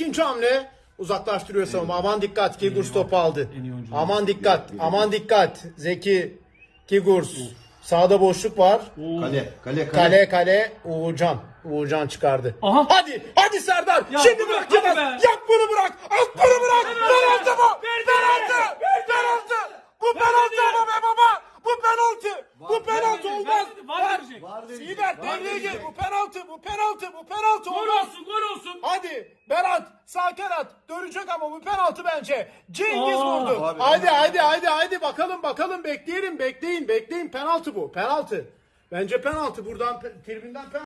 İkinci hamle uzaklaştırıyor savunma. Aman dikkat Kigurs topu aldı. Aman dikkat. Aman dikkat. Zeki Kigurs. Sağda boşluk var. Kale, kale, kale. Kale kale Uğurcan. Uğurcan çıkardı. Aha. Hadi hadi Serdar. Ya Şimdi bırak, bırak hadi Yılmaz. be. Yak bunu bırak. At bunu bırak. Penaltı bu. Penaltı. Penaltı. Bu penaltı ama be baba. Bu penaltı. Bu penaltı olmaz. var verecek. Var Siber devreye gir. Bu penaltı. Bu penaltı. Bu penaltı Gol olmaz. olsun gol olsun. Hadi Berat sağ kanat dönecek ama bu penaltı bence. Cengiz Aa. vurdu. Abi, hadi hadi hadi hadi bakalım bakalım bekleyelim bekleyin bekleyin penaltı bu penaltı. Bence penaltı buradan pe- tribünden penaltı.